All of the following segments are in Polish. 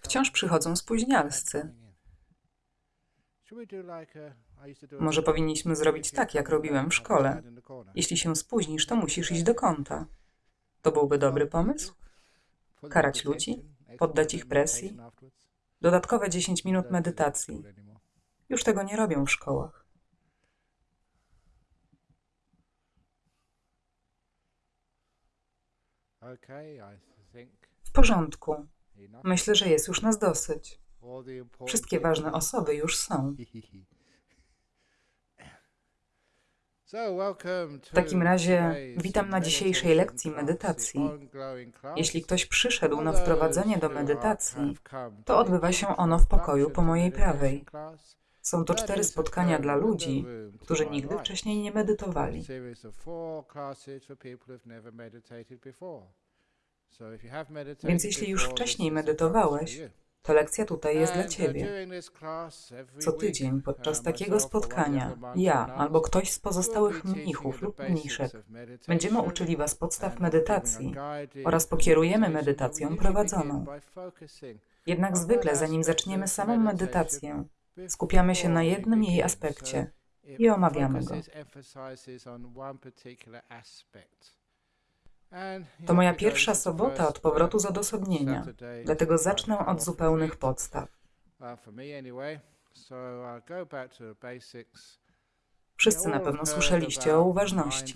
Wciąż przychodzą spóźnialscy. Może powinniśmy zrobić tak, jak robiłem w szkole. Jeśli się spóźnisz, to musisz iść do kąta. To byłby dobry pomysł? Karać ludzi? Poddać ich presji? Dodatkowe 10 minut medytacji. Już tego nie robią w szkołach. W porządku. Myślę, że jest już nas dosyć. Wszystkie ważne osoby już są. W takim razie witam na dzisiejszej lekcji medytacji. Jeśli ktoś przyszedł na wprowadzenie do medytacji, to odbywa się ono w pokoju po mojej prawej. Są to cztery spotkania dla ludzi, którzy nigdy wcześniej nie medytowali. Więc jeśli już wcześniej medytowałeś, to lekcja tutaj jest dla Ciebie. Co tydzień podczas takiego spotkania ja albo ktoś z pozostałych mnichów lub mniszek będziemy uczyli Was podstaw medytacji oraz pokierujemy medytacją prowadzoną. Jednak zwykle, zanim zaczniemy samą medytację, skupiamy się na jednym jej aspekcie i omawiamy go. To moja pierwsza sobota od powrotu z odosobnienia, dlatego zacznę od zupełnych podstaw. Wszyscy na pewno słyszeliście o uważności.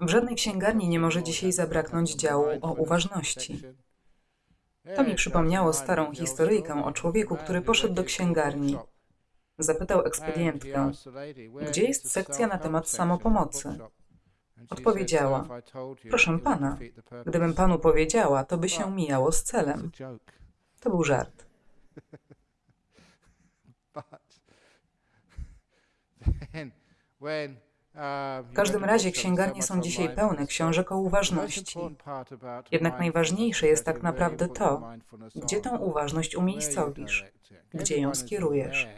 W żadnej księgarni nie może dzisiaj zabraknąć działu o uważności. To mi przypomniało starą historyjkę o człowieku, który poszedł do księgarni. Zapytał ekspedientkę, gdzie jest sekcja na temat samopomocy. Odpowiedziała: Proszę pana, gdybym panu powiedziała, to by się mijało z celem. To był żart. W każdym razie księgarnie są dzisiaj pełne książek o uważności. Jednak najważniejsze jest tak naprawdę to, gdzie tą uważność umiejscowisz, gdzie ją skierujesz.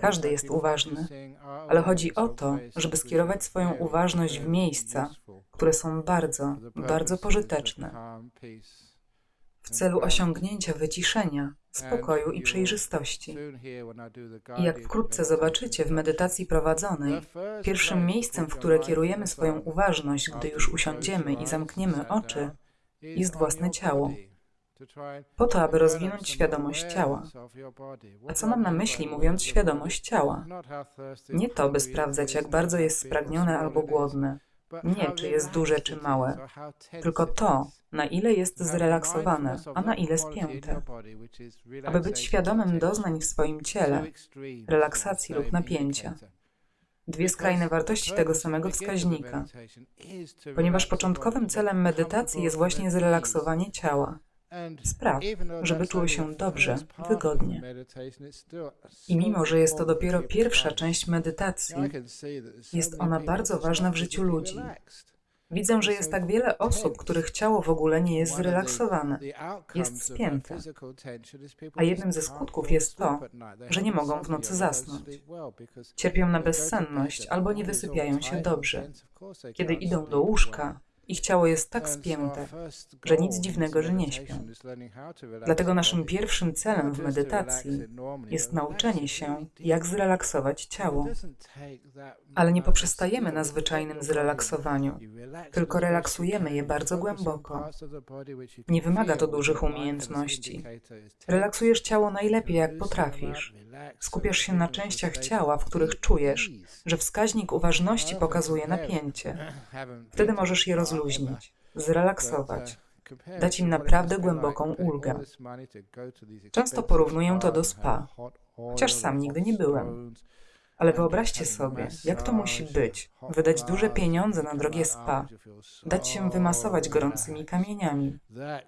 Każdy jest uważny, ale chodzi o to, żeby skierować swoją uważność w miejsca, które są bardzo, bardzo pożyteczne w celu osiągnięcia wyciszenia, spokoju i przejrzystości. I jak wkrótce zobaczycie w medytacji prowadzonej, pierwszym miejscem, w które kierujemy swoją uważność, gdy już usiądziemy i zamkniemy oczy, jest własne ciało po to, aby rozwinąć świadomość ciała. A co mam na myśli, mówiąc świadomość ciała? Nie to, by sprawdzać, jak bardzo jest spragnione albo głodne. Nie, czy jest duże, czy małe. Tylko to, na ile jest zrelaksowane, a na ile spięte. Aby być świadomym doznań w swoim ciele, relaksacji lub napięcia. Dwie skrajne wartości tego samego wskaźnika. Ponieważ początkowym celem medytacji jest właśnie zrelaksowanie ciała. Spraw, żeby czuły się dobrze, wygodnie. I mimo, że jest to dopiero pierwsza część medytacji, jest ona bardzo ważna w życiu ludzi. Widzę, że jest tak wiele osób, których ciało w ogóle nie jest zrelaksowane, jest spięte. A jednym ze skutków jest to, że nie mogą w nocy zasnąć. Cierpią na bezsenność albo nie wysypiają się dobrze. Kiedy idą do łóżka, ich ciało jest tak spięte, że nic dziwnego, że nie śpią. Dlatego naszym pierwszym celem w medytacji jest nauczenie się, jak zrelaksować ciało. Ale nie poprzestajemy na zwyczajnym zrelaksowaniu, tylko relaksujemy je bardzo głęboko. Nie wymaga to dużych umiejętności. Relaksujesz ciało najlepiej, jak potrafisz. Skupiasz się na częściach ciała, w których czujesz, że wskaźnik uważności pokazuje napięcie. Wtedy możesz je rozluźnić, zrelaksować, dać im naprawdę głęboką ulgę. Często porównuję to do spa, chociaż sam nigdy nie byłem. Ale wyobraźcie sobie, jak to musi być, wydać duże pieniądze na drogie spa, dać się wymasować gorącymi kamieniami,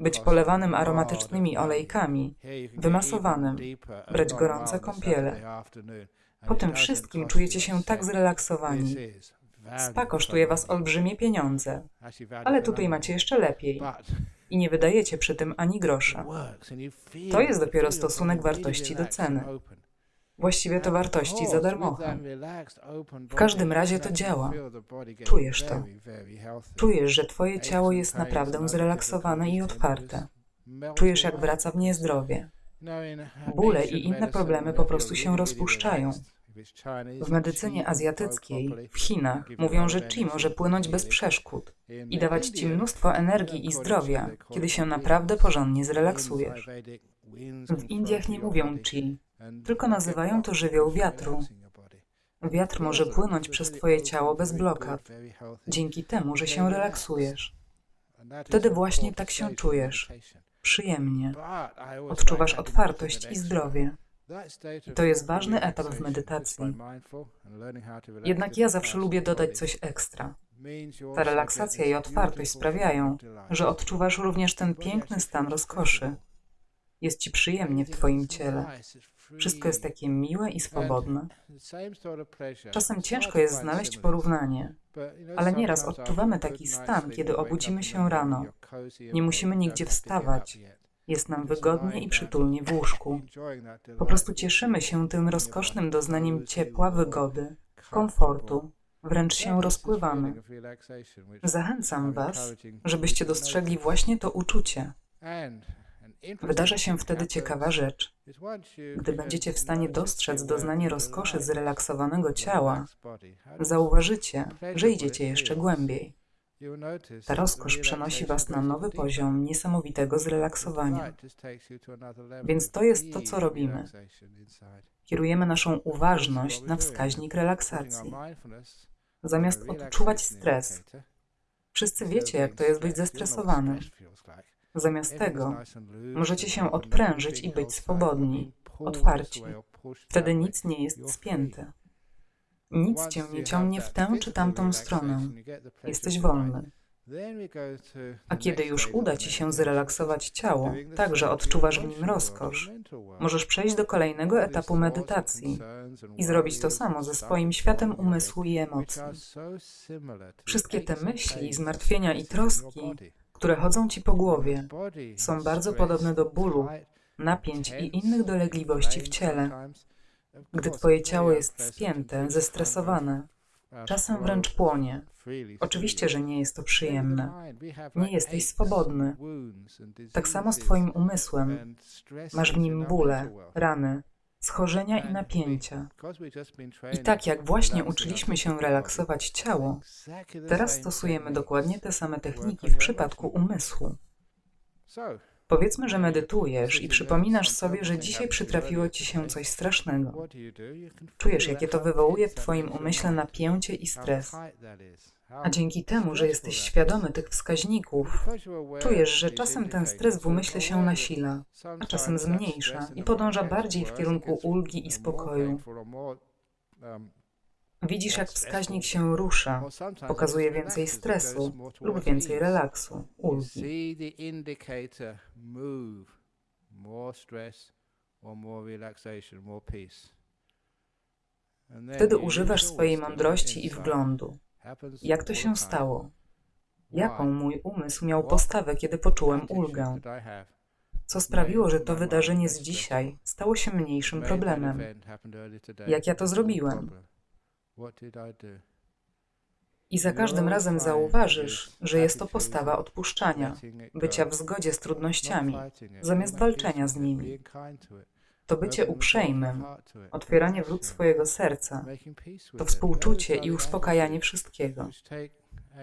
być polewanym aromatycznymi olejkami, wymasowanym, brać gorące kąpiele. Po tym wszystkim czujecie się tak zrelaksowani. Spa kosztuje was olbrzymie pieniądze, ale tutaj macie jeszcze lepiej i nie wydajecie przy tym ani grosza. To jest dopiero stosunek wartości do ceny. Właściwie to wartości za darmochę. W każdym razie to działa. Czujesz to. Czujesz, że twoje ciało jest naprawdę zrelaksowane i otwarte. Czujesz, jak wraca w nie zdrowie. Bóle i inne problemy po prostu się rozpuszczają. W medycynie azjatyckiej, w Chinach, mówią, że chi może płynąć bez przeszkód i dawać ci mnóstwo energii i zdrowia, kiedy się naprawdę porządnie zrelaksujesz. W Indiach nie mówią chi, tylko nazywają to żywioł wiatru. Wiatr może płynąć przez twoje ciało bez blokad, dzięki temu, że się relaksujesz. Wtedy właśnie tak się czujesz. Przyjemnie. Odczuwasz otwartość i zdrowie. I to jest ważny etap w medytacji. Jednak ja zawsze lubię dodać coś ekstra. Ta relaksacja i otwartość sprawiają, że odczuwasz również ten piękny stan rozkoszy. Jest ci przyjemnie w twoim ciele. Wszystko jest takie miłe i swobodne. Czasem ciężko jest znaleźć porównanie, ale nieraz odczuwamy taki stan, kiedy obudzimy się rano. Nie musimy nigdzie wstawać. Jest nam wygodnie i przytulnie w łóżku. Po prostu cieszymy się tym rozkosznym doznaniem ciepła, wygody, komfortu, wręcz się rozpływamy. Zachęcam Was, żebyście dostrzegli właśnie to uczucie. Wydarza się wtedy ciekawa rzecz. Gdy będziecie w stanie dostrzec doznanie rozkoszy zrelaksowanego ciała, zauważycie, że idziecie jeszcze głębiej. Ta rozkosz przenosi Was na nowy poziom niesamowitego zrelaksowania. Więc to jest to, co robimy. Kierujemy naszą uważność na wskaźnik relaksacji. Zamiast odczuwać stres, wszyscy wiecie, jak to jest być zestresowany. Zamiast tego możecie się odprężyć i być swobodni, otwarci. Wtedy nic nie jest spięte. Nic cię nie ciągnie w tę czy tamtą stronę. Jesteś wolny. A kiedy już uda ci się zrelaksować ciało, tak że odczuwasz w nim rozkosz, możesz przejść do kolejnego etapu medytacji i zrobić to samo ze swoim światem umysłu i emocji. Wszystkie te myśli, zmartwienia i troski, które chodzą ci po głowie, są bardzo podobne do bólu, napięć i innych dolegliwości w ciele. Gdy twoje ciało jest spięte, zestresowane, czasem wręcz płonie. Oczywiście, że nie jest to przyjemne. Nie jesteś swobodny. Tak samo z twoim umysłem. Masz w nim bóle, rany, schorzenia i napięcia. I tak jak właśnie uczyliśmy się relaksować ciało, teraz stosujemy dokładnie te same techniki w przypadku umysłu. Powiedzmy, że medytujesz i przypominasz sobie, że dzisiaj przytrafiło ci się coś strasznego. Czujesz, jakie to wywołuje w twoim umyśle napięcie i stres. A dzięki temu, że jesteś świadomy tych wskaźników, czujesz, że czasem ten stres w umyśle się nasila, a czasem zmniejsza i podąża bardziej w kierunku ulgi i spokoju. Widzisz, jak wskaźnik się rusza, pokazuje więcej stresu lub więcej relaksu, ulgi. Wtedy używasz swojej mądrości i wglądu. Jak to się stało? Jaką mój umysł miał postawę, kiedy poczułem ulgę? Co sprawiło, że to wydarzenie z dzisiaj stało się mniejszym problemem? Jak ja to zrobiłem? I za każdym razem zauważysz, że jest to postawa odpuszczania, bycia w zgodzie z trudnościami, zamiast walczenia z nimi. To bycie uprzejmym, otwieranie wrót swojego serca, to współczucie i uspokajanie wszystkiego.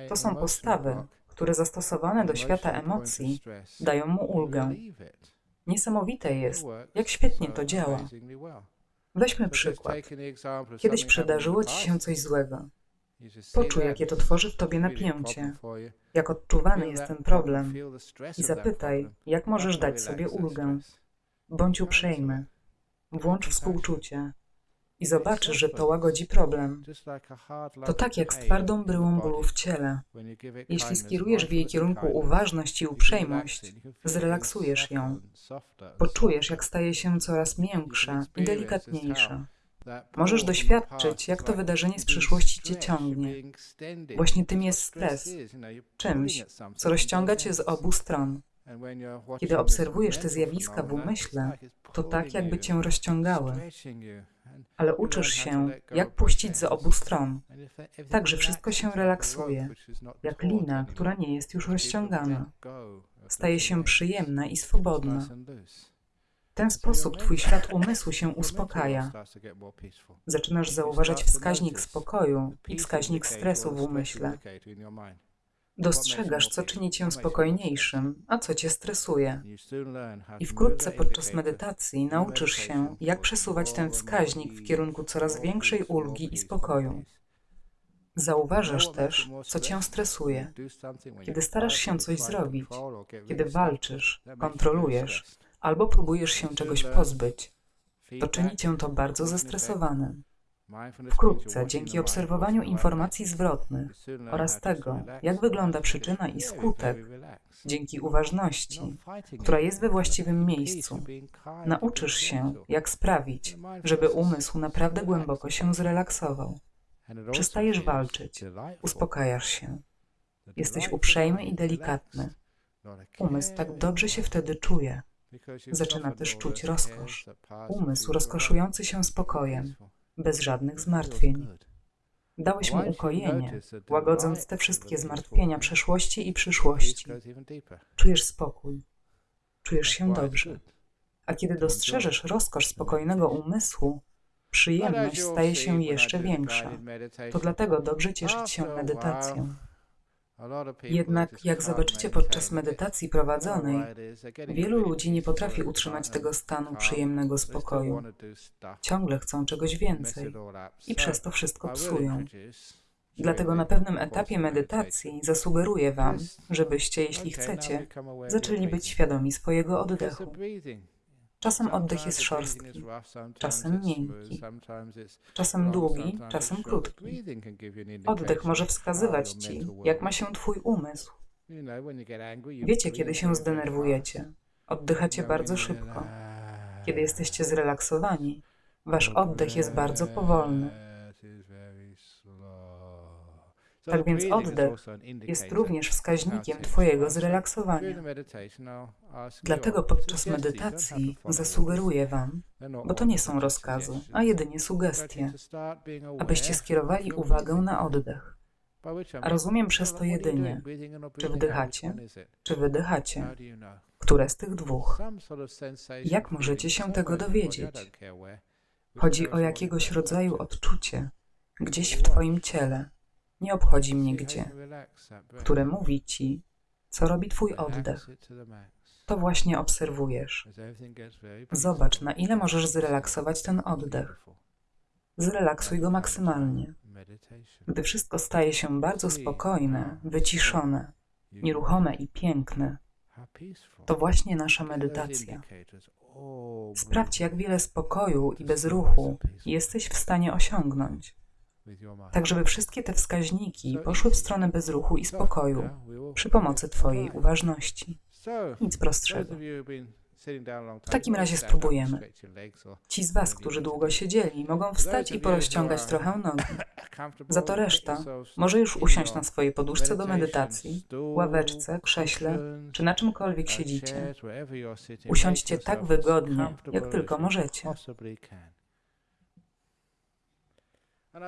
To są postawy, które zastosowane do świata emocji dają mu ulgę. Niesamowite jest, jak świetnie to działa. Weźmy przykład. Kiedyś przydarzyło ci się coś złego. Poczuj, jakie to tworzy w tobie napięcie, jak odczuwany jest ten problem. i zapytaj, jak możesz dać sobie ulgę. Bądź uprzejmy. Włącz współczucie i zobaczysz, że to łagodzi problem. To tak jak z twardą bryłą bólu w ciele. Jeśli skierujesz w jej kierunku uważność i uprzejmość, zrelaksujesz ją. Poczujesz, jak staje się coraz miększa i delikatniejsza. Możesz doświadczyć, jak to wydarzenie z przyszłości cię ciągnie. Właśnie tym jest stres, czymś, co rozciąga cię z obu stron. Kiedy obserwujesz te zjawiska w umyśle, to tak, jakby cię rozciągały. Ale uczysz się, jak puścić z obu stron, tak że wszystko się relaksuje, jak lina, która nie jest już rozciągana. Staje się przyjemna i swobodna. W ten sposób twój świat umysłu się uspokaja. Zaczynasz zauważać wskaźnik spokoju i wskaźnik stresu w umyśle. Dostrzegasz, co czyni cię spokojniejszym, a co cię stresuje. I wkrótce podczas medytacji nauczysz się, jak przesuwać ten wskaźnik w kierunku coraz większej ulgi i spokoju. Zauważasz też, co cię stresuje. Kiedy starasz się coś zrobić, kiedy walczysz, kontrolujesz albo próbujesz się czegoś pozbyć, to czyni cię to bardzo zestresowanym. Wkrótce, dzięki obserwowaniu informacji zwrotnych oraz tego, jak wygląda przyczyna i skutek, dzięki uważności, która jest we właściwym miejscu, nauczysz się, jak sprawić, żeby umysł naprawdę głęboko się zrelaksował. Przestajesz walczyć, uspokajasz się. Jesteś uprzejmy i delikatny. Umysł tak dobrze się wtedy czuje. Zaczyna też czuć rozkosz. Umysł rozkoszujący się spokojem, bez żadnych zmartwień. Dałeś mu ukojenie, łagodząc te wszystkie zmartwienia przeszłości i przyszłości. Czujesz spokój, czujesz się dobrze. A kiedy dostrzeżesz rozkosz spokojnego umysłu, przyjemność staje się jeszcze większa. To dlatego dobrze cieszyć się medytacją. Jednak, jak zobaczycie podczas medytacji prowadzonej, wielu ludzi nie potrafi utrzymać tego stanu przyjemnego spokoju. Ciągle chcą czegoś więcej i przez to wszystko psują. Dlatego na pewnym etapie medytacji zasugeruję Wam, żebyście, jeśli chcecie, zaczęli być świadomi swojego oddechu. Czasem oddech jest szorstki, czasem miękki, czasem długi, czasem krótki. Oddech może wskazywać Ci, jak ma się Twój umysł. Wiecie, kiedy się zdenerwujecie. Oddychacie bardzo szybko. Kiedy jesteście zrelaksowani, Wasz oddech jest bardzo powolny. Tak więc oddech jest również wskaźnikiem Twojego zrelaksowania. Dlatego podczas medytacji zasugeruję Wam, bo to nie są rozkazy, a jedynie sugestie, abyście skierowali uwagę na oddech. A rozumiem przez to jedynie, czy wdychacie, czy wydychacie. Które z tych dwóch? Jak możecie się tego dowiedzieć? Chodzi o jakiegoś rodzaju odczucie, gdzieś w Twoim ciele nie obchodzi mnie gdzie, które mówi ci, co robi twój oddech. To właśnie obserwujesz. Zobacz, na ile możesz zrelaksować ten oddech. Zrelaksuj go maksymalnie. Gdy wszystko staje się bardzo spokojne, wyciszone, nieruchome i piękne, to właśnie nasza medytacja. Sprawdź, jak wiele spokoju i bezruchu jesteś w stanie osiągnąć tak żeby wszystkie te wskaźniki poszły w stronę bezruchu i spokoju przy pomocy Twojej uważności. Nic prostszego. W takim razie spróbujemy. Ci z Was, którzy długo siedzieli, mogą wstać i porozciągać trochę nogi. Za to reszta może już usiąść na swojej poduszce do medytacji, ławeczce, krześle czy na czymkolwiek siedzicie. Usiądźcie tak wygodnie, jak tylko możecie.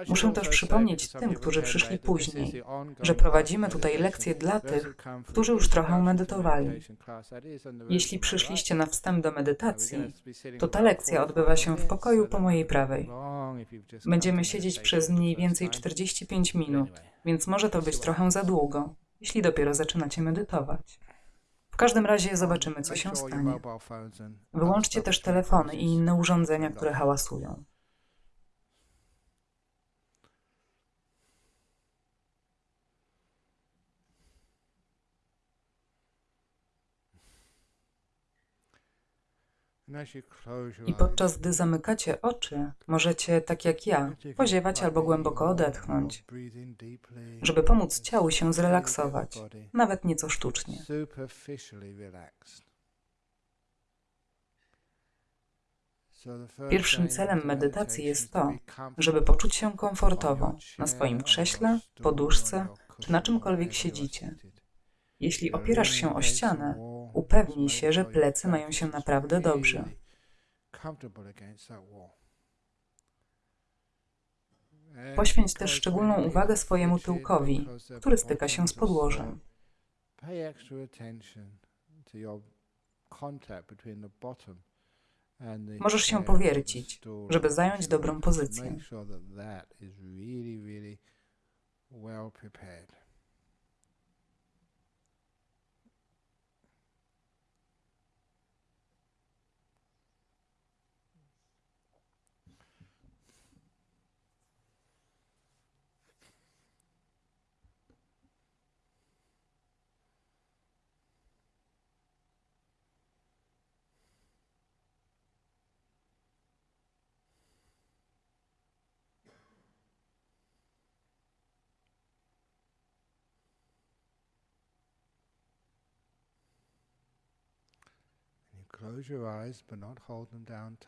Muszę też przypomnieć tym, którzy przyszli później, że prowadzimy tutaj lekcje dla tych, którzy już trochę medytowali. Jeśli przyszliście na wstęp do medytacji, to ta lekcja odbywa się w pokoju po mojej prawej. Będziemy siedzieć przez mniej więcej 45 minut, więc może to być trochę za długo, jeśli dopiero zaczynacie medytować. W każdym razie zobaczymy, co się stanie. Wyłączcie też telefony i inne urządzenia, które hałasują. I podczas gdy zamykacie oczy, możecie, tak jak ja, poziewać albo głęboko odetchnąć, żeby pomóc ciału się zrelaksować, nawet nieco sztucznie. Pierwszym celem medytacji jest to, żeby poczuć się komfortowo na swoim krześle, poduszce czy na czymkolwiek siedzicie. Jeśli opierasz się o ścianę, upewnij się, że plecy mają się naprawdę dobrze. Poświęć też szczególną uwagę swojemu tyłkowi, który styka się z podłożem. Możesz się powiercić, żeby zająć dobrą pozycję.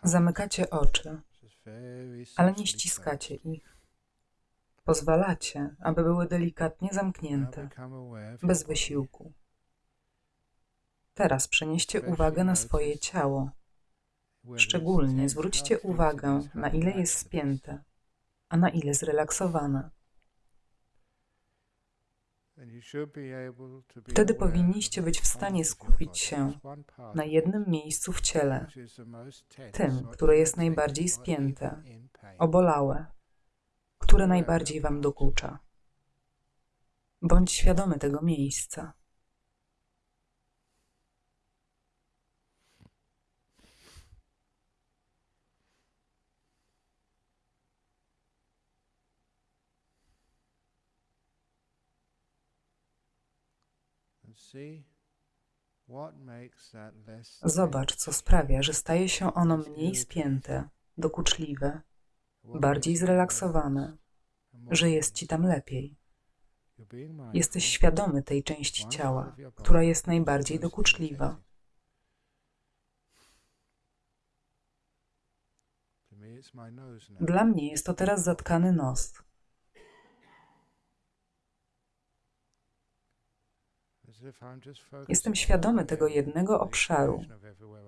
Zamykacie oczy, ale nie ściskacie ich. Pozwalacie, aby były delikatnie zamknięte, bez wysiłku. Teraz przenieście uwagę na swoje ciało. Szczególnie zwróćcie uwagę, na ile jest spięte, a na ile zrelaksowane. Wtedy powinniście być w stanie skupić się na jednym miejscu w ciele, tym, które jest najbardziej spięte, obolałe, które najbardziej Wam dokucza. Bądź świadomy tego miejsca. Zobacz, co sprawia, że staje się ono mniej spięte, dokuczliwe, bardziej zrelaksowane, że jest ci tam lepiej. Jesteś świadomy tej części ciała, która jest najbardziej dokuczliwa. Dla mnie jest to teraz zatkany nos. Jestem świadomy tego jednego obszaru,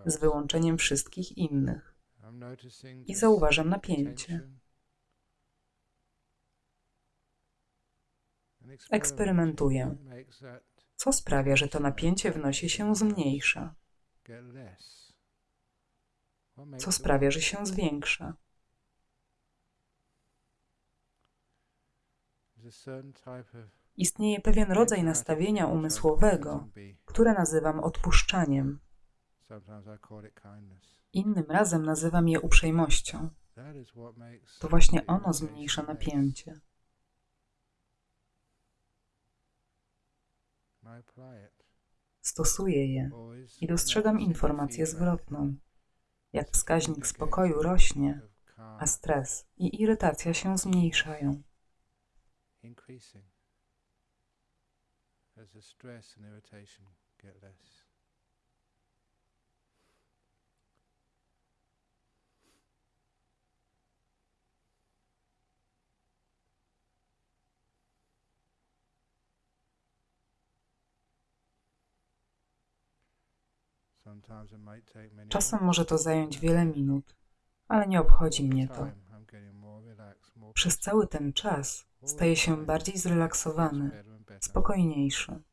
z wyłączeniem wszystkich innych, i zauważam napięcie. Eksperymentuję. Co sprawia, że to napięcie w nosie się zmniejsza? Co sprawia, że się zwiększa? Istnieje pewien rodzaj nastawienia umysłowego, które nazywam odpuszczaniem. Innym razem nazywam je uprzejmością. To właśnie ono zmniejsza napięcie. Stosuję je i dostrzegam informację zwrotną. Jak wskaźnik spokoju rośnie, a stres i irytacja się zmniejszają. As the stress and irritation get less. Czasem może to zająć wiele minut, ale nie obchodzi mnie to. Przez cały ten czas staję się bardziej zrelaksowany, spokojniejszy.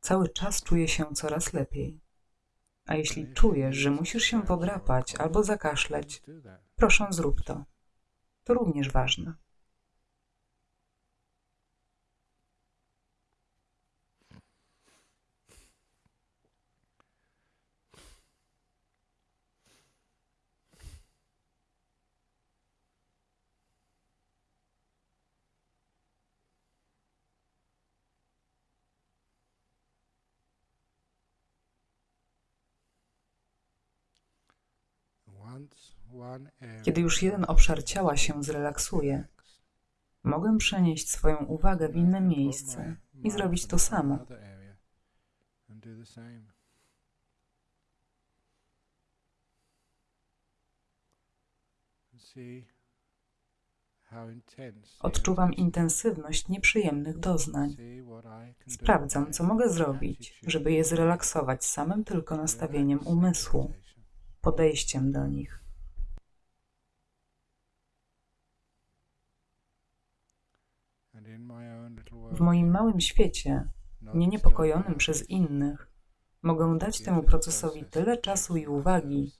Cały czas czuję się coraz lepiej. A jeśli czujesz, że musisz się podrapać albo zakaszleć, proszę zrób to. To również ważne. Kiedy już jeden obszar ciała się zrelaksuje, mogę przenieść swoją uwagę w inne miejsce i zrobić to samo. Odczuwam intensywność nieprzyjemnych doznań. Sprawdzam, co mogę zrobić, żeby je zrelaksować samym tylko nastawieniem umysłu podejściem do nich. W moim małym świecie, nie niepokojonym przez innych, mogę dać temu procesowi tyle czasu i uwagi,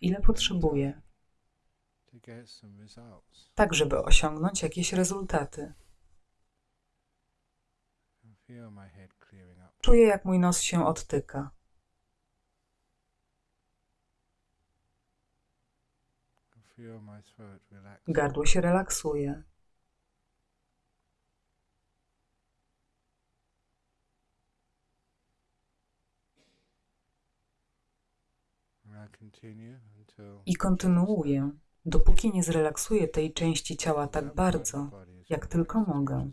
ile potrzebuję, tak żeby osiągnąć jakieś rezultaty. Czuję, jak mój nos się odtyka. Gardło się relaksuje. I kontynuuję, dopóki nie zrelaksuję tej części ciała tak bardzo, jak tylko mogę.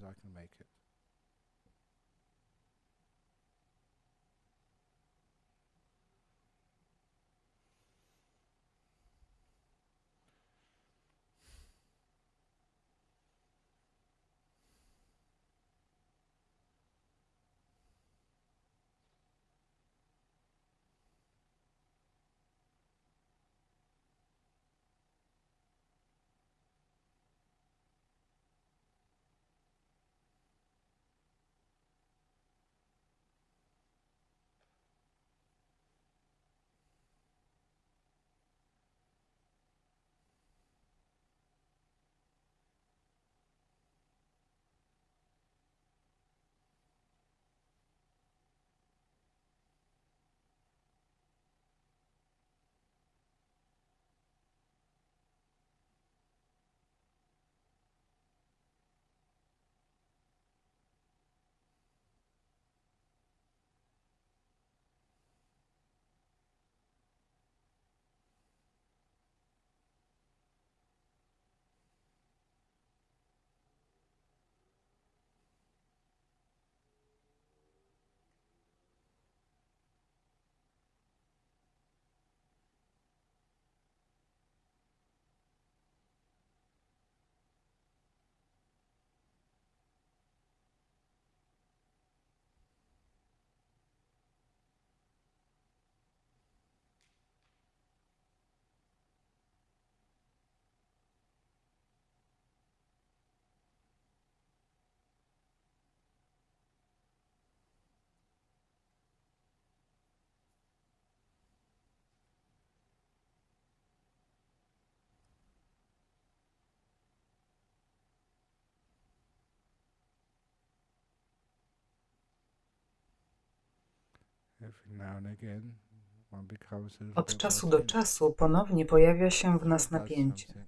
Od czasu do czasu ponownie pojawia się w nas napięcie.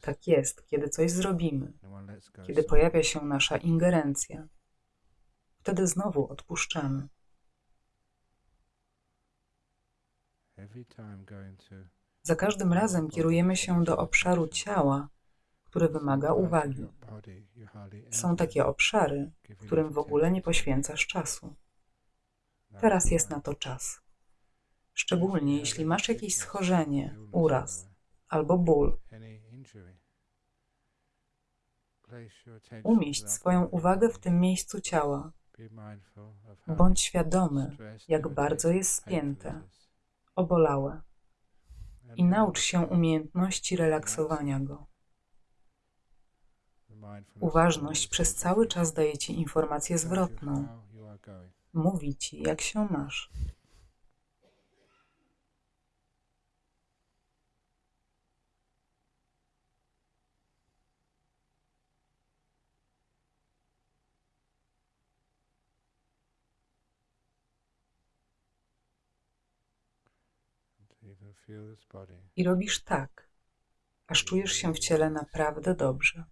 Tak jest, kiedy coś zrobimy, kiedy pojawia się nasza ingerencja. Wtedy znowu odpuszczamy. Za każdym razem kierujemy się do obszaru ciała, który wymaga uwagi. Są takie obszary, którym w ogóle nie poświęcasz czasu. Teraz jest na to czas. Szczególnie jeśli masz jakieś schorzenie, uraz albo ból. Umieść swoją uwagę w tym miejscu ciała. Bądź świadomy, jak bardzo jest spięte, obolałe i naucz się umiejętności relaksowania go. Uważność przez cały czas daje ci informację zwrotną. Mówi ci, jak się masz. I robisz tak, aż czujesz się w ciele naprawdę dobrze.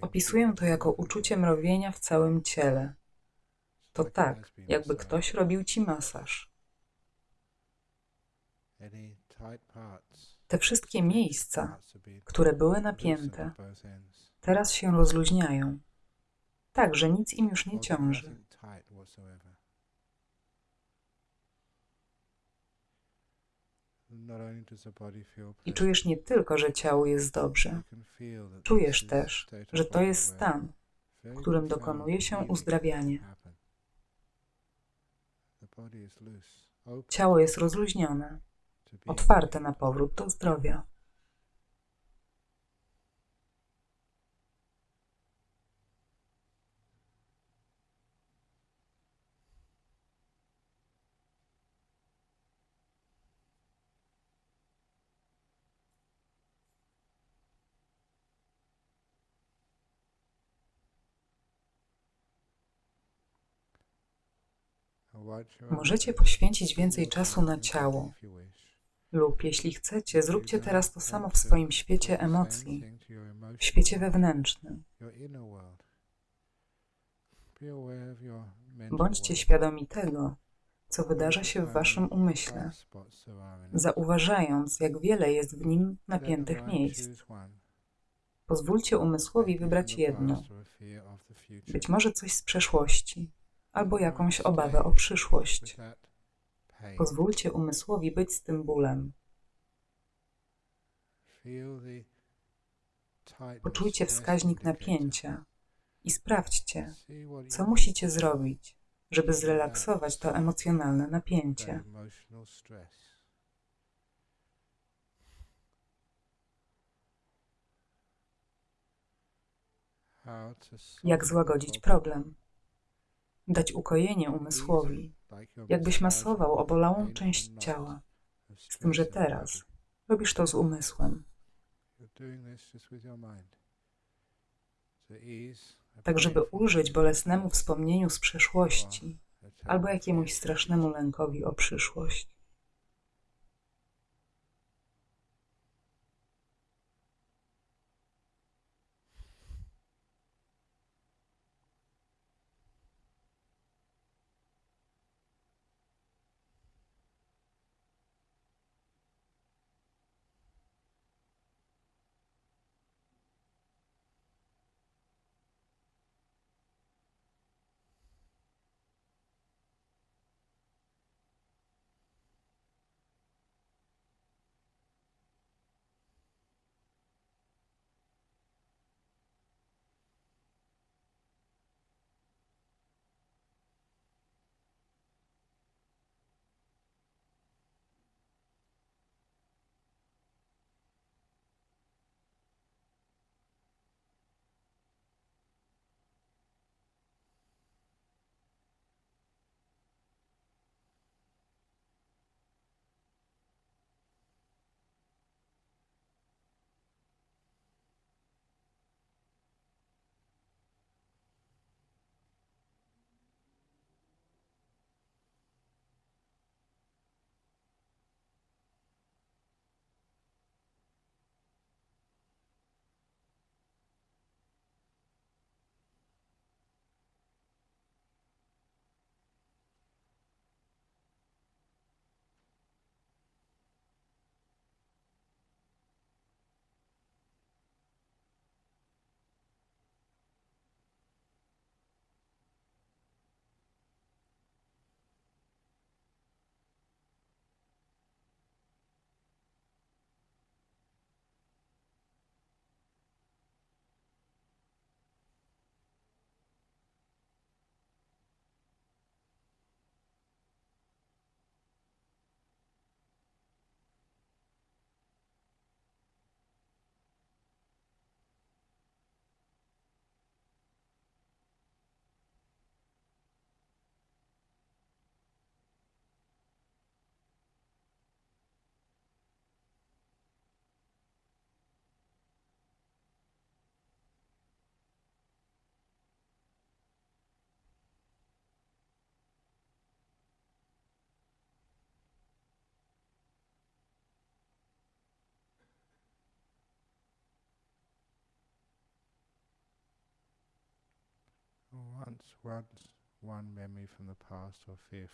Opisuję to jako uczucie mrowienia w całym ciele. To tak, jakby ktoś robił ci masaż. Te wszystkie miejsca, które były napięte, teraz się rozluźniają, tak, że nic im już nie ciąży. I czujesz nie tylko, że ciało jest dobrze, czujesz też, że to jest stan, w którym dokonuje się uzdrawianie. Ciało jest rozluźnione, otwarte na powrót do zdrowia. Możecie poświęcić więcej czasu na ciało. Lub jeśli chcecie, zróbcie teraz to samo w swoim świecie emocji, w świecie wewnętrznym. Bądźcie świadomi tego, co wydarza się w waszym umyśle, zauważając, jak wiele jest w nim napiętych miejsc. Pozwólcie umysłowi wybrać jedno, być może coś z przeszłości, albo jakąś obawę o przyszłość. Pozwólcie umysłowi być z tym bólem. Poczujcie wskaźnik napięcia i sprawdźcie, co musicie zrobić, żeby zrelaksować to emocjonalne napięcie. Jak złagodzić problem? Dać ukojenie umysłowi, jakbyś masował obolałą część ciała. Z tym, że teraz robisz to z umysłem. Tak, żeby ulżyć bolesnemu wspomnieniu z przeszłości albo jakiemuś strasznemu lękowi o przyszłość.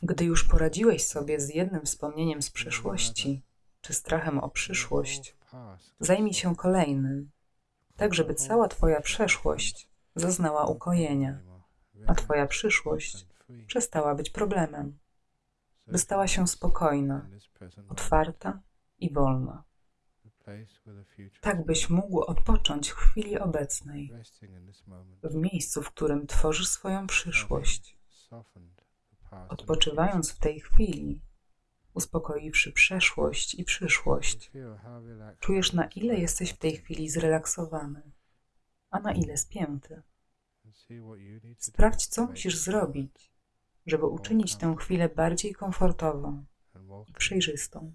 Gdy już poradziłeś sobie z jednym wspomnieniem z przeszłości, czy strachem o przyszłość, zajmij się kolejnym, tak żeby cała Twoja przeszłość zaznała ukojenia, a Twoja przyszłość przestała być problemem, by stała się spokojna, otwarta i wolna. Tak byś mógł odpocząć w chwili obecnej, w miejscu, w którym tworzysz swoją przyszłość. Odpoczywając w tej chwili, uspokoiwszy przeszłość i przyszłość. Czujesz, na ile jesteś w tej chwili zrelaksowany, a na ile spięty. Sprawdź, co musisz zrobić, żeby uczynić tę chwilę bardziej komfortową i przejrzystą.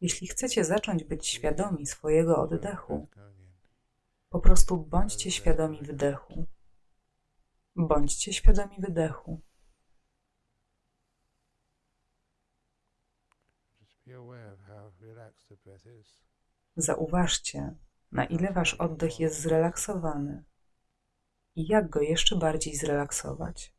Jeśli chcecie zacząć być świadomi swojego oddechu, po prostu bądźcie świadomi wdechu. Bądźcie świadomi wydechu. Zauważcie, na ile wasz oddech jest zrelaksowany i jak go jeszcze bardziej zrelaksować.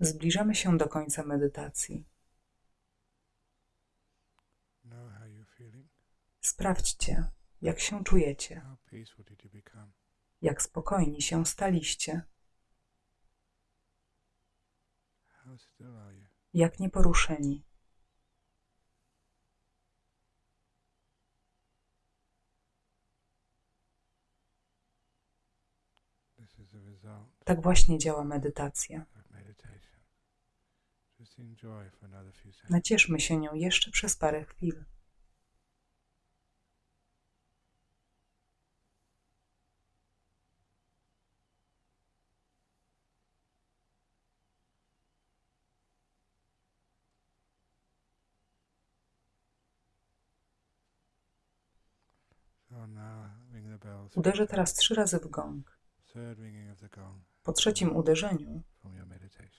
Zbliżamy się do końca medytacji. Sprawdźcie, jak się czujecie, jak spokojni się staliście, jak nieporuszeni. This is the result Tak właśnie działa medytacja. Nacieszmy się nią jeszcze przez parę chwil. Uderzę teraz trzy razy w gong. Po trzecim uderzeniu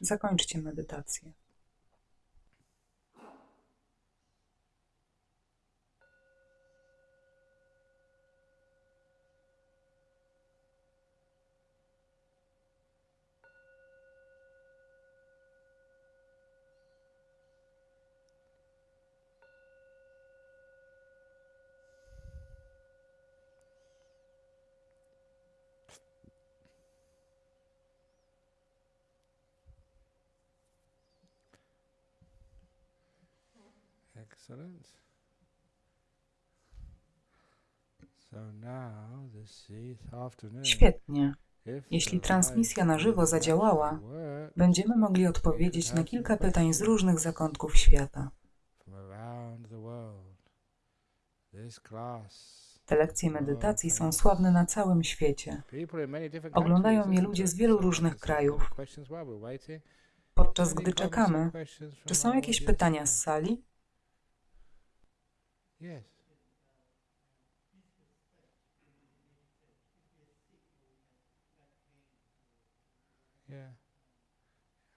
zakończcie medytację. Excellent. Świetnie. Jeśli transmisja na żywo zadziałała, będziemy mogli odpowiedzieć na kilka pytań z różnych zakątków świata. Te lekcje medytacji są sławne na całym świecie. Oglądają je ludzie z wielu różnych krajów. Podczas gdy czekamy, czy są jakieś pytania z sali? Yes. Yeah.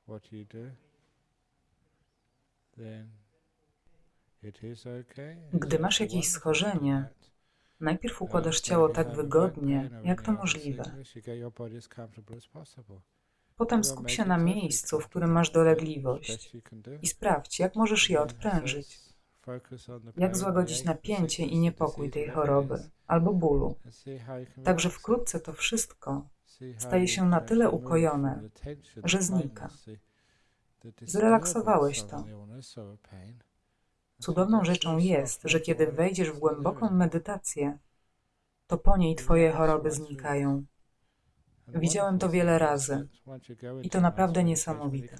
What you do, then it is okay. Gdy masz jakieś schorzenie. Najpierw układasz ciało tak wygodnie, jak to możliwe. Potem skup się na miejscu, w którym masz dolegliwość i sprawdź, jak możesz je odprężyć. Jak złagodzić napięcie i niepokój tej choroby albo bólu. Także wkrótce to wszystko staje się na tyle ukojone, że znika. Zrelaksowałeś to. Cudowną rzeczą jest, że kiedy wejdziesz w głęboką medytację, to po niej twoje choroby znikają. Widziałem to wiele razy i to naprawdę niesamowite.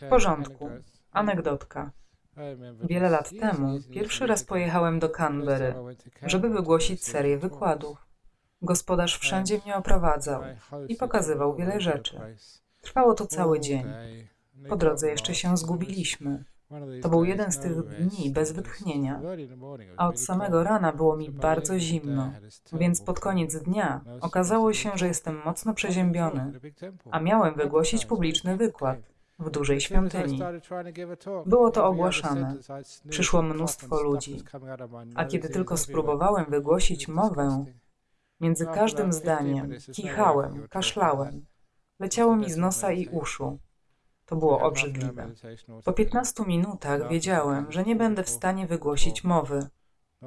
W porządku. Anegdotka. Wiele lat temu pierwszy raz pojechałem do Canberry, żeby wygłosić serię wykładów. Gospodarz wszędzie mnie oprowadzał i pokazywał wiele rzeczy. Trwało to cały dzień. Po drodze jeszcze się zgubiliśmy. To był jeden z tych dni bez wytchnienia, a od samego rana było mi bardzo zimno, więc pod koniec dnia okazało się, że jestem mocno przeziębiony, a miałem wygłosić publiczny wykład w dużej świątyni. Było to ogłaszane. Przyszło mnóstwo ludzi. A kiedy tylko spróbowałem wygłosić mowę, między każdym zdaniem kichałem, kaszlałem. Leciało mi z nosa i uszu. To było obrzydliwe. Po 15 minutach wiedziałem, że nie będę w stanie wygłosić mowy,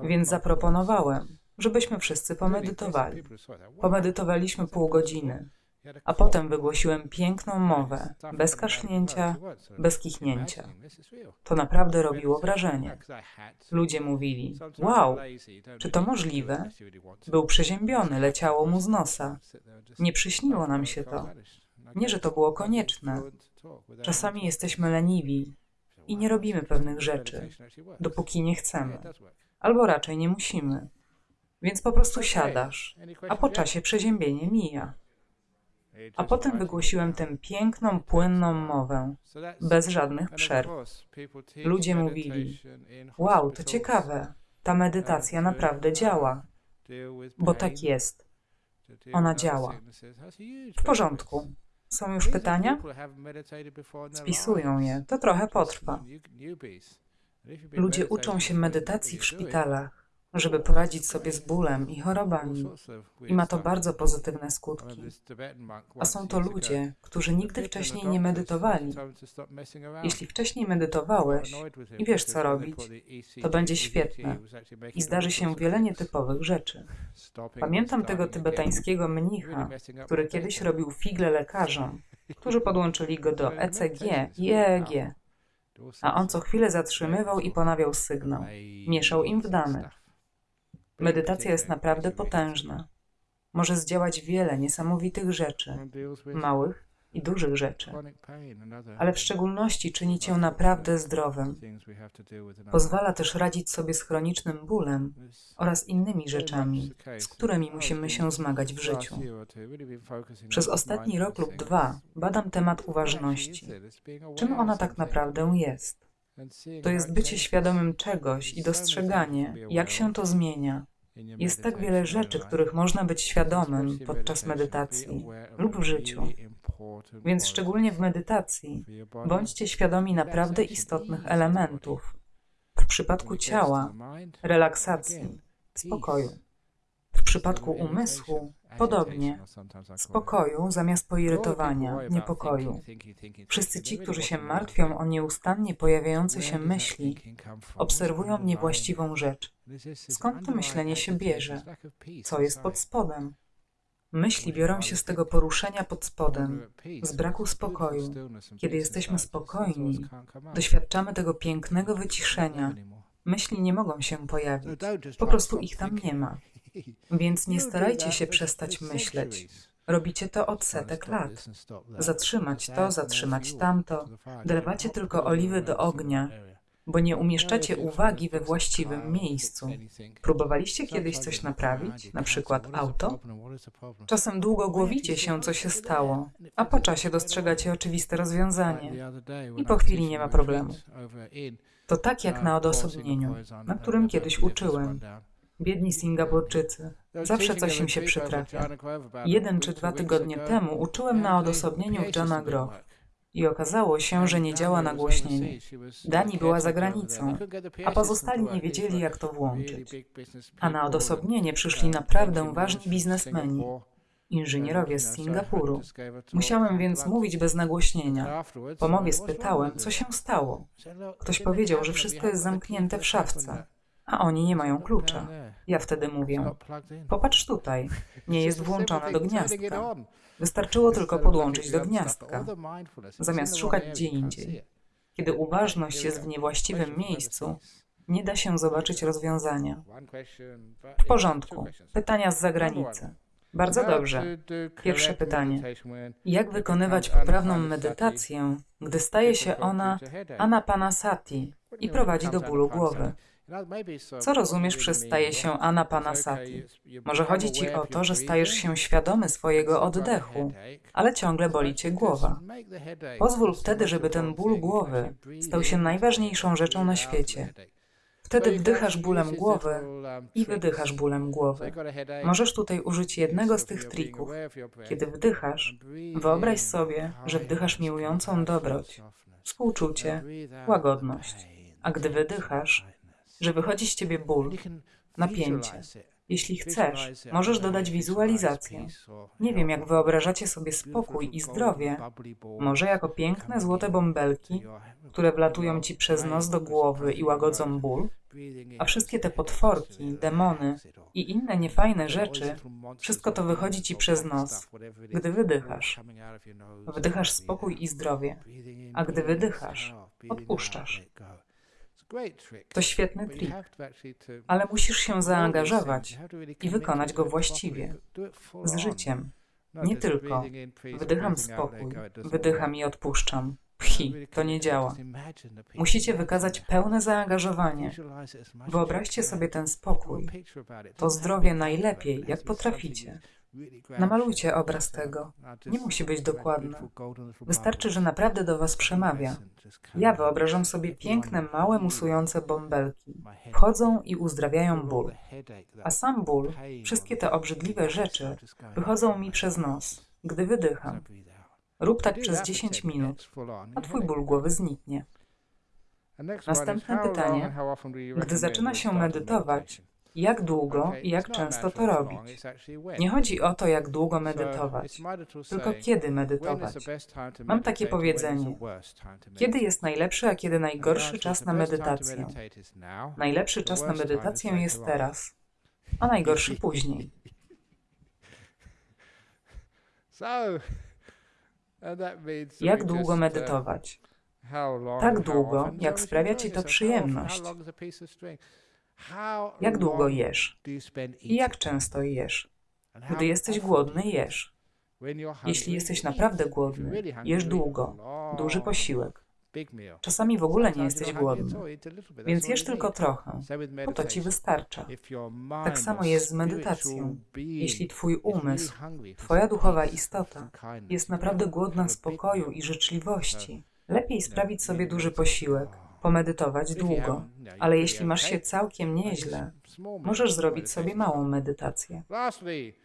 więc zaproponowałem, żebyśmy wszyscy pomedytowali. Pomedytowaliśmy pół godziny, a potem wygłosiłem piękną mowę, bez kasznięcia, bez kichnięcia. To naprawdę robiło wrażenie. Ludzie mówili: Wow, czy to możliwe? Był przeziębiony, leciało mu z nosa. Nie przyśniło nam się to. Nie, że to było konieczne. Czasami jesteśmy leniwi i nie robimy pewnych rzeczy, dopóki nie chcemy, albo raczej nie musimy. Więc po prostu siadasz, a po czasie przeziębienie mija. A potem wygłosiłem tę piękną, płynną mowę, bez żadnych przerw. Ludzie mówili: Wow, to ciekawe, ta medytacja naprawdę działa, bo tak jest. Ona działa. W porządku. Są już pytania? Spisują je. To trochę potrwa. Ludzie uczą się medytacji w szpitalach, żeby poradzić sobie z bólem i chorobami. I ma to bardzo pozytywne skutki. A są to ludzie, którzy nigdy wcześniej nie medytowali. Jeśli wcześniej medytowałeś i wiesz co robić, to będzie świetne i zdarzy się wiele nietypowych rzeczy. Pamiętam tego tybetańskiego mnicha, który kiedyś robił figle lekarzom, którzy podłączyli go do ECG i EEG, a on co chwilę zatrzymywał i ponawiał sygnał. Mieszał im w danych. Medytacja jest naprawdę potężna. Może zdziałać wiele niesamowitych rzeczy, małych i dużych rzeczy, ale w szczególności czyni cię naprawdę zdrowym. Pozwala też radzić sobie z chronicznym bólem oraz innymi rzeczami, z którymi musimy się zmagać w życiu. Przez ostatni rok lub dwa badam temat uważności. Czym ona tak naprawdę jest? To jest bycie świadomym czegoś i dostrzeganie, jak się to zmienia. Jest tak wiele rzeczy, których można być świadomym podczas medytacji lub w życiu. Więc szczególnie w medytacji bądźcie świadomi naprawdę istotnych elementów. W przypadku ciała, relaksacji, spokoju. W przypadku umysłu podobnie. Spokoju zamiast poirytowania, niepokoju. Wszyscy ci, którzy się martwią o nieustannie pojawiające się myśli, obserwują niewłaściwą rzecz. Skąd to myślenie się bierze? Co jest pod spodem? Myśli biorą się z tego poruszenia pod spodem, z braku spokoju. Kiedy jesteśmy spokojni, doświadczamy tego pięknego wyciszenia. Myśli nie mogą się pojawić, po prostu ich tam nie ma. Więc nie starajcie się przestać myśleć. Robicie to od setek lat. Zatrzymać to, zatrzymać tamto. Dolewacie tylko oliwy do ognia, bo nie umieszczacie uwagi we właściwym miejscu. Próbowaliście kiedyś coś naprawić, na przykład auto? Czasem długo głowicie się, co się stało, a po czasie dostrzegacie oczywiste rozwiązanie i po chwili nie ma problemu. To tak jak na odosobnieniu, na którym kiedyś uczyłem. Biedni Singapurczycy. Zawsze coś im się przytrafia. Jeden czy dwa tygodnie temu uczyłem na odosobnieniu Johna Grove. I okazało się, że nie działa nagłośnienie. Dani była za granicą, a pozostali nie wiedzieli, jak to włączyć. A na odosobnienie przyszli naprawdę ważni biznesmeni, inżynierowie z Singapuru. Musiałem więc mówić bez nagłośnienia. Po mowie spytałem, co się stało. Ktoś powiedział, że wszystko jest zamknięte w szafce a oni nie mają klucza. Ja wtedy mówię: Popatrz tutaj, nie jest włączona do gniazdka. Wystarczyło tylko podłączyć do gniazdka, zamiast szukać gdzie indziej. Kiedy uważność jest w niewłaściwym miejscu, nie da się zobaczyć rozwiązania. W porządku. Pytania z zagranicy. Bardzo dobrze. Pierwsze pytanie. Jak wykonywać poprawną medytację, gdy staje się ona anapanasati i prowadzi do bólu głowy? Co rozumiesz przez staje się anapanasati? Może chodzi ci o to, że stajesz się świadomy swojego oddechu, ale ciągle boli cię głowa. Pozwól wtedy, żeby ten ból głowy stał się najważniejszą rzeczą na świecie. Wtedy wdychasz bólem głowy i wydychasz bólem głowy. Możesz tutaj użyć jednego z tych trików. Kiedy wdychasz, wyobraź sobie, że wdychasz miłującą dobroć, współczucie, łagodność. A gdy wydychasz, że wychodzi z ciebie ból, napięcie. Jeśli chcesz, możesz dodać wizualizację. Nie wiem, jak wyobrażacie sobie spokój i zdrowie. Może jako piękne złote bąbelki, które wlatują ci przez nos do głowy i łagodzą ból, a wszystkie te potworki, demony i inne niefajne rzeczy, wszystko to wychodzi ci przez nos, gdy wydychasz. Wdychasz spokój i zdrowie, a gdy wydychasz, odpuszczasz. To świetny trik, ale musisz się zaangażować i wykonać go właściwie, z życiem. Nie tylko. wdycham spokój, wydycham i odpuszczam. Pchi, to nie działa. Musicie wykazać pełne zaangażowanie. Wyobraźcie sobie ten spokój, to zdrowie najlepiej, jak potraficie. Namalujcie obraz tego. Nie musi być dokładny. Wystarczy, że naprawdę do Was przemawia. Ja wyobrażam sobie piękne, małe, musujące bąbelki. Wchodzą i uzdrawiają ból. A sam ból, wszystkie te obrzydliwe rzeczy, wychodzą mi przez nos, gdy wydycham. Rób tak przez 10 minut, a Twój ból głowy zniknie. Następne pytanie. Gdy zaczyna się medytować, Jak długo i jak często to robić? Nie chodzi o to, jak długo medytować, tylko kiedy medytować. Mam takie powiedzenie. Kiedy jest najlepszy, a kiedy najgorszy czas na medytację? Najlepszy czas na medytację jest teraz, a najgorszy później. Jak długo medytować? Tak długo, jak sprawia ci to przyjemność. Jak długo jesz? I jak często jesz? Gdy jesteś głodny, jesz. Jeśli jesteś naprawdę głodny, jesz długo, duży posiłek. Czasami w ogóle nie jesteś głodny, więc jesz tylko trochę, bo to ci wystarcza. Tak samo jest z medytacją. Jeśli twój umysł, twoja duchowa istota jest naprawdę głodna spokoju i życzliwości, lepiej sprawić sobie duży posiłek, pomedytować długo. Ale jeśli masz się całkiem nieźle, możesz zrobić sobie małą medytację.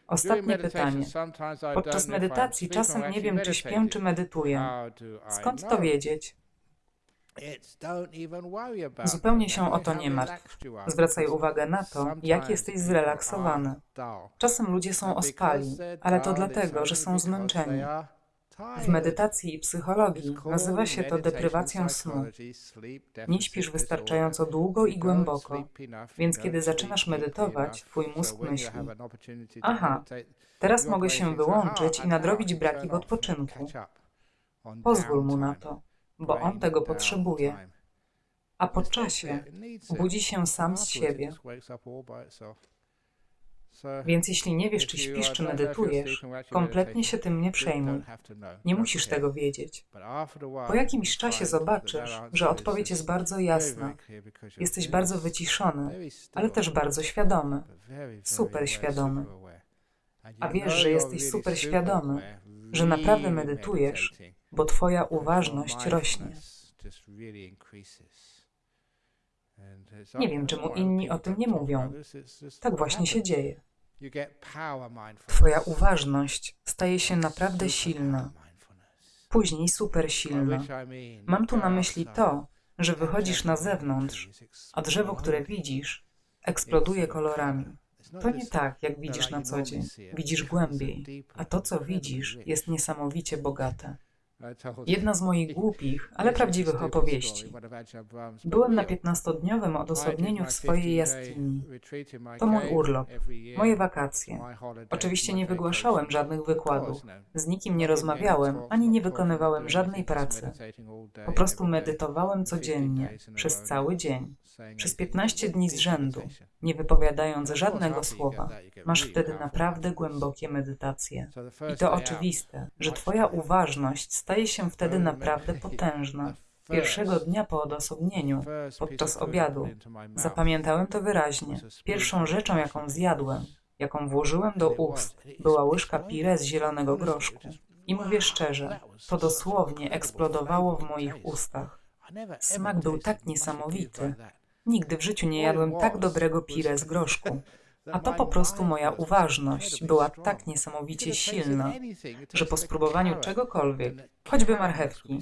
Ostatnie pytanie. Podczas medytacji czasem nie wiem, czy śpię, czy medytuję. Skąd to wiedzieć? Zupełnie się o to nie martw. Zwracaj uwagę na to, jak jesteś zrelaksowany. Czasem ludzie są ospali, ale to dlatego, że są zmęczeni. W medytacji i psychologii nazywa się to deprywacją snu. Nie śpisz wystarczająco długo i głęboko, więc kiedy zaczynasz medytować, twój mózg myśli: Aha, teraz mogę się wyłączyć i nadrobić braki w odpoczynku. Pozwól mu na to, bo on tego potrzebuje. A po czasie budzi się sam z siebie. Więc jeśli nie wiesz, czy śpisz, czy medytujesz, kompletnie się tym nie przejmuj. Nie musisz tego wiedzieć. Po jakimś czasie zobaczysz, że odpowiedź jest bardzo jasna. Jesteś bardzo wyciszony, ale też bardzo świadomy. Super świadomy. A wiesz, że jesteś super świadomy, że naprawdę medytujesz, bo Twoja uważność rośnie. Nie wiem, czemu inni o tym nie mówią. Tak właśnie się dzieje. Twoja uważność staje się naprawdę silna, później super silna. Mam tu na myśli to, że wychodzisz na zewnątrz, a drzewo, które widzisz, eksploduje kolorami. To nie tak, jak widzisz na co dzień. Widzisz głębiej, a to, co widzisz, jest niesamowicie bogate. Jedna z moich głupich, ale prawdziwych opowieści. Byłem na 15-dniowym odosobnieniu w swojej jaskini. To mój urlop, moje wakacje. Oczywiście nie wygłaszałem żadnych wykładów, z nikim nie rozmawiałem, ani nie wykonywałem żadnej pracy. Po prostu medytowałem codziennie, przez cały dzień, przez 15 dni z rzędu, nie wypowiadając żadnego słowa. Masz wtedy naprawdę głębokie medytacje. I to oczywiste, że Twoja uważność staje się wtedy naprawdę potężna. Pierwszego dnia po odosobnieniu, podczas obiadu, zapamiętałem to wyraźnie. Pierwszą rzeczą, jaką zjadłem, jaką włożyłem do ust, była łyżka pire z zielonego groszku. I mówię szczerze, to dosłownie eksplodowało w moich ustach. Smak był tak niesamowity. Nigdy w życiu nie jadłem tak dobrego pire z groszku. A to po prostu moja uważność była tak niesamowicie silna, że po spróbowaniu czegokolwiek, choćby marchewki,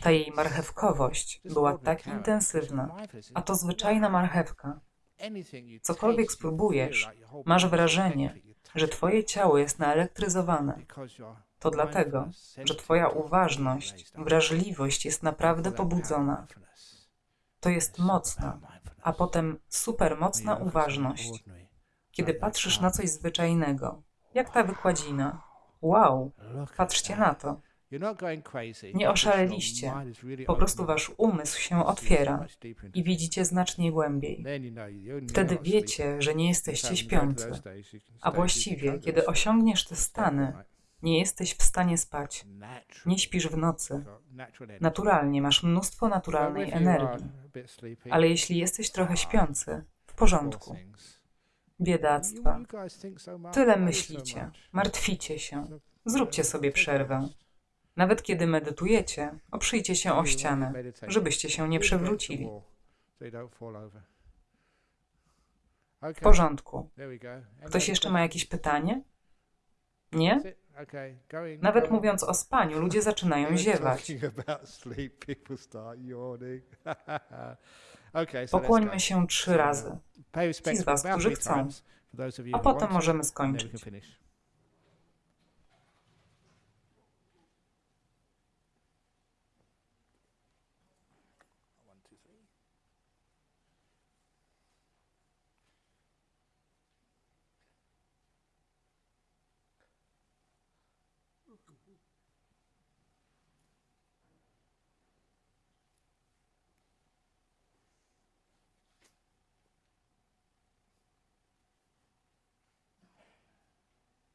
ta jej marchewkowość była tak intensywna, a to zwyczajna marchewka. Cokolwiek spróbujesz, masz wrażenie, że twoje ciało jest naelektryzowane. To dlatego, że twoja uważność, wrażliwość jest naprawdę pobudzona. To jest mocna, a potem supermocna uważność. Kiedy patrzysz na coś zwyczajnego, jak ta wykładzina. Wow, patrzcie na to. Nie oszaleliście. Po prostu wasz umysł się otwiera i widzicie znacznie głębiej. Wtedy wiecie, że nie jesteście śpiący. A właściwie, kiedy osiągniesz te stany, nie jesteś w stanie spać. Nie śpisz w nocy. Naturalnie masz mnóstwo naturalnej energii. Ale jeśli jesteś trochę śpiący, w porządku. Biedactwa. Tyle myślicie, martwicie się. Zróbcie sobie przerwę. Nawet kiedy medytujecie, oprzyjcie się o ścianę, żebyście się nie przewrócili. W porządku. Ktoś jeszcze ma jakieś pytanie? Nie? Nawet mówiąc o spaniu, ludzie zaczynają ziewać. Pokłońmy się trzy razy, Ci z was, którzy chcą. a potem możemy skończyć.